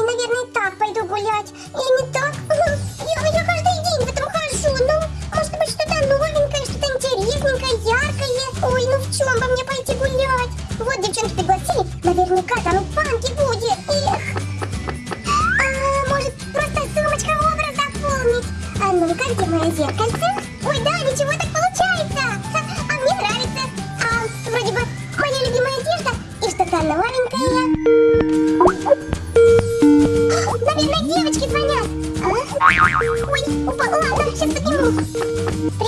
Ой, наверное, так пойду гулять. Или не так? Я, я каждый день в этом хожу. Ну, может быть, что-то новенькое, что-то интересненькое, яркое. Ой, ну в чем бы мне пойти гулять? Вот девчонки пригласили. Наверняка там и фанки будет. Эх. А, может, просто сумочка образ дополнить? А ну-ка, где мое зеркальце? Ой, упал. Ладно, сейчас подниму.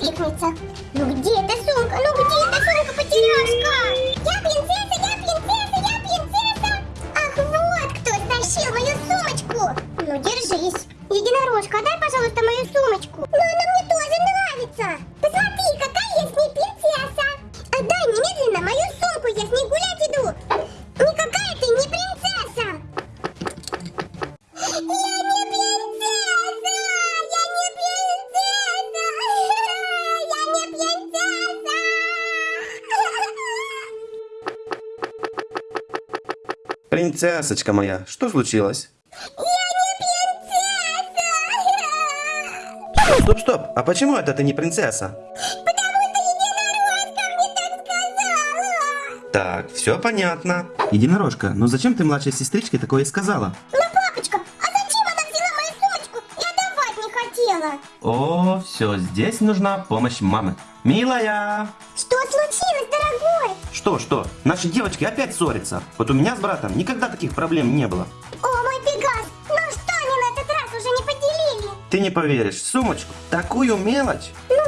Откликнется. Ну, где эта сумка? Ну, где эта сумка-потеряшка? Я принцесса, я принцесса, я принцесса. Ах, вот кто стащил мою сумочку. Ну, держись. Единорожка, дай, пожалуйста, Принцессочка моя, что случилось? Стоп, стоп, а почему это ты не принцесса? Так, все понятно. Единорожка, ну зачем ты младшей сестричке такое сказала? Ну, папочка, а зачем она взяла мою сумочку? Я давать не хотела. О, все, здесь нужна помощь мамы. Милая! Что случилось, дорогой? Что, что? Наши девочки опять ссорятся. Вот у меня с братом никогда таких проблем не было. О, мой Пегас, ну что они на этот раз уже не поделили? Ты не поверишь, сумочку, такую мелочь. Ну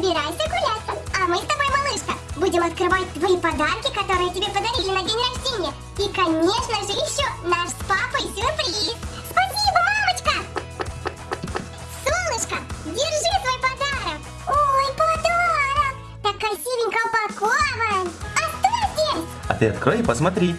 собирайся гулять. А мы с тобой, малышка, будем открывать твои подарки, которые тебе подарили на день рождения. И, конечно же, еще наш с папой сюрприз. Спасибо, мамочка! Солнышко, держи свой подарок. Ой, подарок! Так красивенько упакован. А что здесь? А ты открой и посмотри.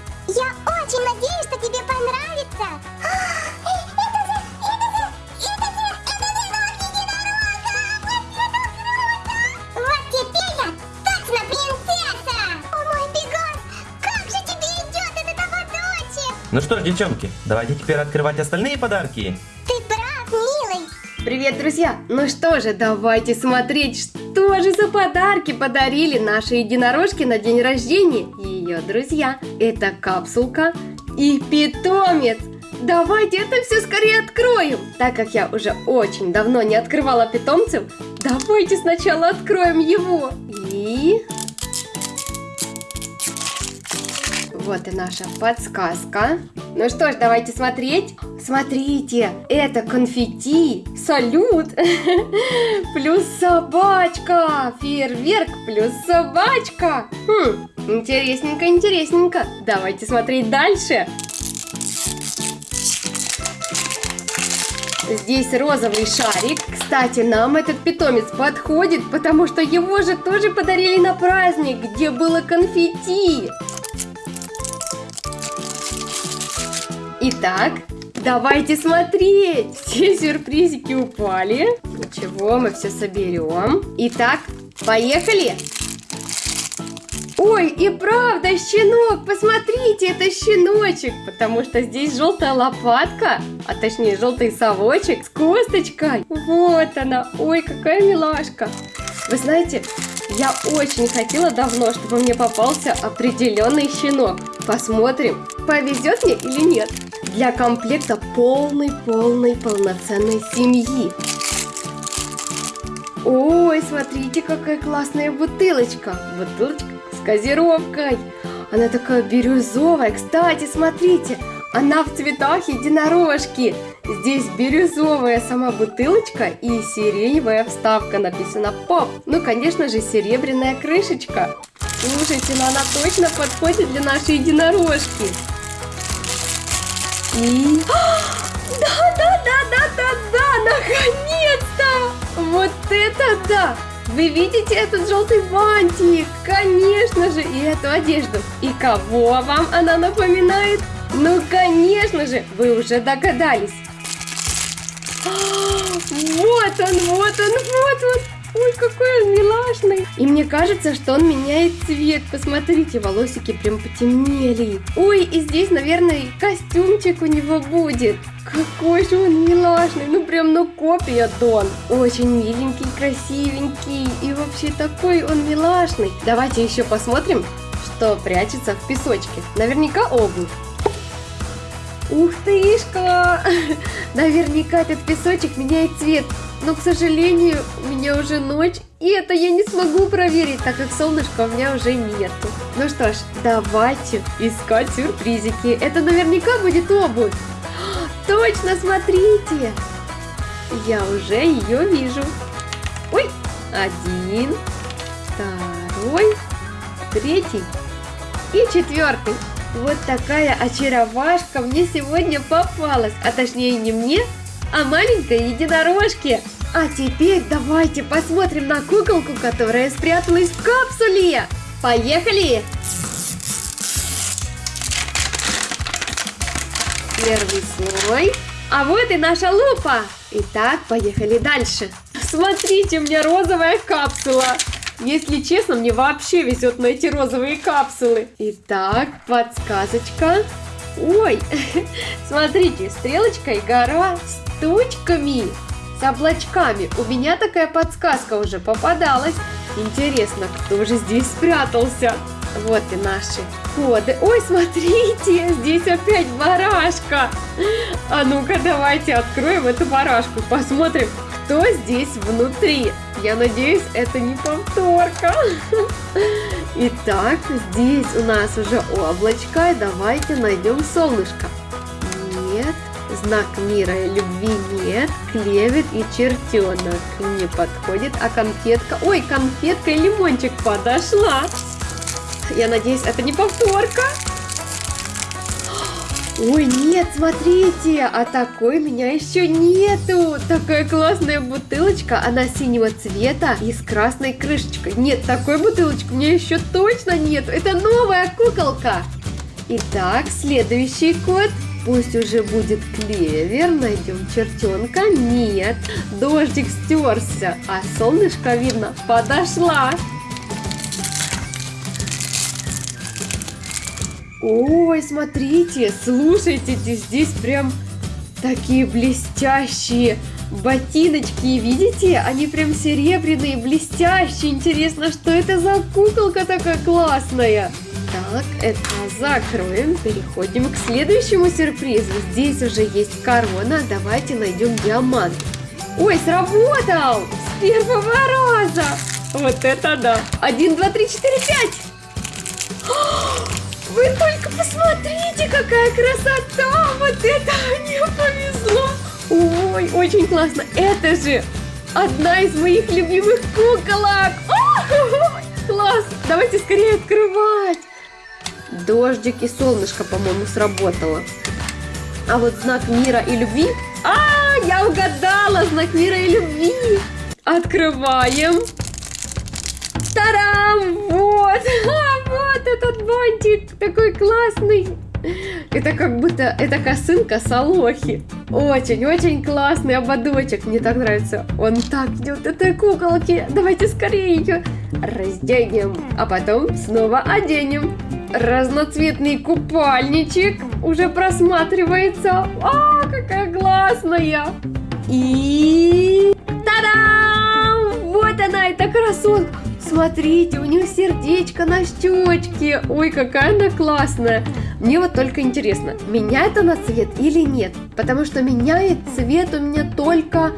Ну что ж, девчонки, давайте теперь открывать остальные подарки. Ты прав, милый! Привет, друзья! Ну что же, давайте смотреть, что же за подарки подарили наши единорожки на день рождения и ее друзья. Это капсулка и питомец. Давайте это все скорее откроем. Так как я уже очень давно не открывала питомцев, давайте сначала откроем его. И... Вот и наша подсказка. Ну что ж, давайте смотреть. Смотрите, это конфетти, салют, плюс собачка, фейерверк плюс собачка. Хм, интересненько, интересненько. Давайте смотреть дальше. Здесь розовый шарик. Кстати, нам этот питомец подходит, потому что его же тоже подарили на праздник, где было конфетти. Итак, давайте смотреть. Все сюрпризики упали. Ничего, мы все соберем. Итак, поехали. Ой, и правда, щенок, посмотрите, это щеночек, потому что здесь желтая лопатка, а точнее желтый совочек с косточкой. Вот она, ой, какая милашка. Вы знаете, я очень хотела давно, чтобы мне попался определенный щенок. Посмотрим, повезет мне или нет. Для комплекта полной-полной полноценной семьи. Ой, смотрите, какая классная бутылочка. Бутылочка с газировкой. Она такая бирюзовая. Кстати, смотрите, она в цветах единорожки. Здесь бирюзовая сама бутылочка и сиреневая вставка. Написано «Поп». Ну, конечно же, серебряная крышечка. Слушайте, но она точно подходит для нашей единорожки. И... Да, да, да, да, да, да, наконец-то! Вот это да! Вы видите этот желтый бантик? Конечно же, и эту одежду. И кого вам она напоминает? Ну, конечно же, вы уже догадались. Вот он, вот он, вот он. Ой, какой он милашный. И мне кажется, что он меняет цвет. Посмотрите, волосики прям потемнели. Ой, и здесь, наверное, костюмчик у него будет. Какой же он милашный. Ну, прям, ну, копия Дон. Очень миленький, красивенький. И вообще такой он милашный. Давайте еще посмотрим, что прячется в песочке. Наверняка обувь. Ух тышка! Наверняка этот песочек меняет цвет. Но, к сожалению, у меня уже ночь, и это я не смогу проверить, так как солнышка у меня уже нету. Ну что ж, давайте искать сюрпризики. Это наверняка будет обувь. Точно, смотрите! Я уже ее вижу. Ой, один, второй, третий и четвертый. Вот такая очаровашка мне сегодня попалась, а точнее не мне, а маленькой единорожке. А теперь давайте посмотрим на куколку, которая спряталась в капсуле. Поехали! Первый слой. А вот и наша лупа. Итак, поехали дальше. Смотрите, у меня розовая капсула. Если честно, мне вообще везет на эти розовые капсулы. Итак, подсказочка. Ой, смотрите, стрелочка и гора с тучками, с облачками. У меня такая подсказка уже попадалась. Интересно, кто же здесь спрятался? Вот и наши коды. Ой, смотрите, здесь опять барашка. А ну-ка, давайте откроем эту барашку, посмотрим, кто здесь внутри. Я надеюсь, это не повторка. Итак, здесь у нас уже облачко. Давайте найдем солнышко. Нет, знак мира и любви нет. Клевер и чертенок не подходит. А конфетка... Ой, конфетка и лимончик подошла. Я надеюсь, это не повторка. Ой, нет, смотрите, а такой меня еще нету. Такая классная бутылочка, она синего цвета и с красной крышечкой. Нет, такой бутылочки у меня еще точно нет. Это новая куколка. Итак, следующий код. Пусть уже будет клевер, найдем чертенка. Нет, дождик стерся, а солнышко, видно, подошла. Ой, смотрите, слушайте, здесь прям такие блестящие ботиночки, видите? Они прям серебряные, блестящие. Интересно, что это за куколка такая классная? Так, это закроем, переходим к следующему сюрпризу. Здесь уже есть корона, давайте найдем диамант. Ой, сработал! С первого раза! Вот это да! Один, два, три, четыре, пять! Вы только посмотрите, какая красота! Вот это мне повезло! Ой, очень классно! Это же одна из моих любимых куколок! О, класс! Давайте скорее открывать! Дождик и солнышко, по-моему, сработало. А вот знак мира и любви... А, я угадала! Знак мира и любви! Открываем! Тарам! Вот! А, этот бантик! Такой классный! Это как будто, это косынка Салохи. Очень-очень классный ободочек. Мне так нравится. Он так идет этой куколки. Давайте скорее ее разденем, а потом снова оденем. Разноцветный купальничек уже просматривается. А, какая классная! И... Та-дам! Вот она, эта красотка! Смотрите, у нее сердечко на щечке. Ой, какая она классная. Мне вот только интересно, меняет она цвет или нет? Потому что меняет цвет у меня только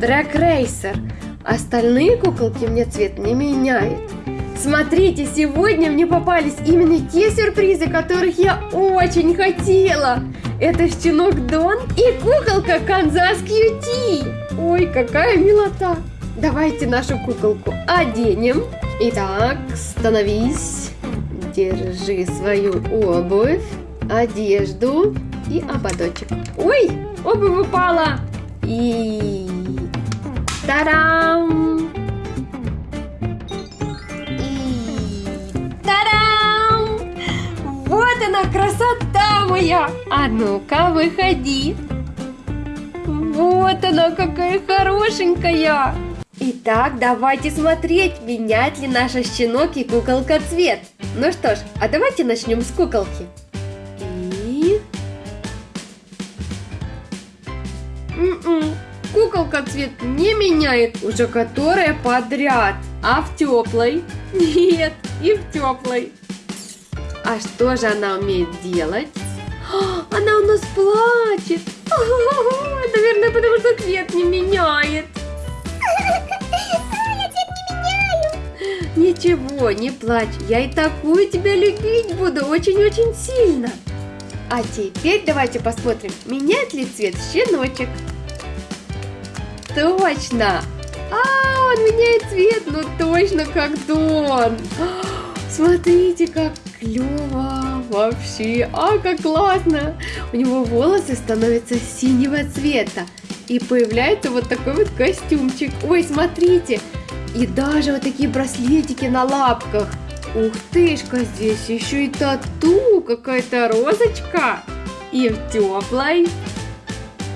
Drag Racer. Остальные куколки мне цвет не меняют. Смотрите, сегодня мне попались именно те сюрпризы, которых я очень хотела. Это щенок Дон и куколка Канзас Кьюти. Ой, какая милота. Давайте нашу куколку оденем. Итак, становись. Держи свою обувь, одежду и ободочек. Ой, обувь упала. И... Тарам! И... Тарам! Вот она, красота моя! А ну-ка, выходи. Вот она, какая хорошенькая! Итак, давайте смотреть, меняет ли наша щенок и куколка цвет. Ну что ж, а давайте начнем с куколки. И... М-м, Куколка цвет не меняет, уже которая подряд. А в теплой? Нет, и в теплой. А что же она умеет делать? А, Она у нас плачет. Наверное, потому что цвет не меняет. Ничего, не плачь, я и такую тебя любить буду очень-очень сильно. А теперь давайте посмотрим, меняет ли цвет щеночек. Точно! А, он меняет цвет, ну точно как Дон. Смотрите, как клево вообще, а как классно. У него волосы становятся синего цвета. И появляется вот такой вот костюмчик. Ой, смотрите, и даже вот такие браслетики на лапках. Ух тышка, здесь еще и тату, какая-то розочка. И в теплой.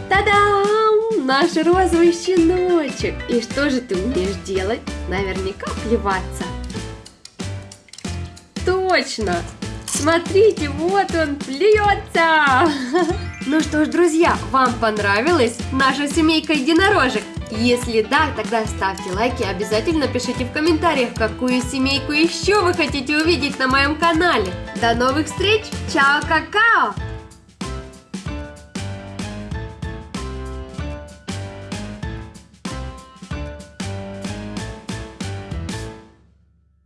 Та-дам! Наш розовый щеночек. И что же ты умеешь делать? Наверняка плеваться. Точно! Смотрите, вот он плюется! Ну что ж, друзья, вам понравилась наша семейка единорожек? Если да, тогда ставьте лайки обязательно пишите в комментариях, какую семейку еще вы хотите увидеть на моем канале. До новых встреч! Чао, какао!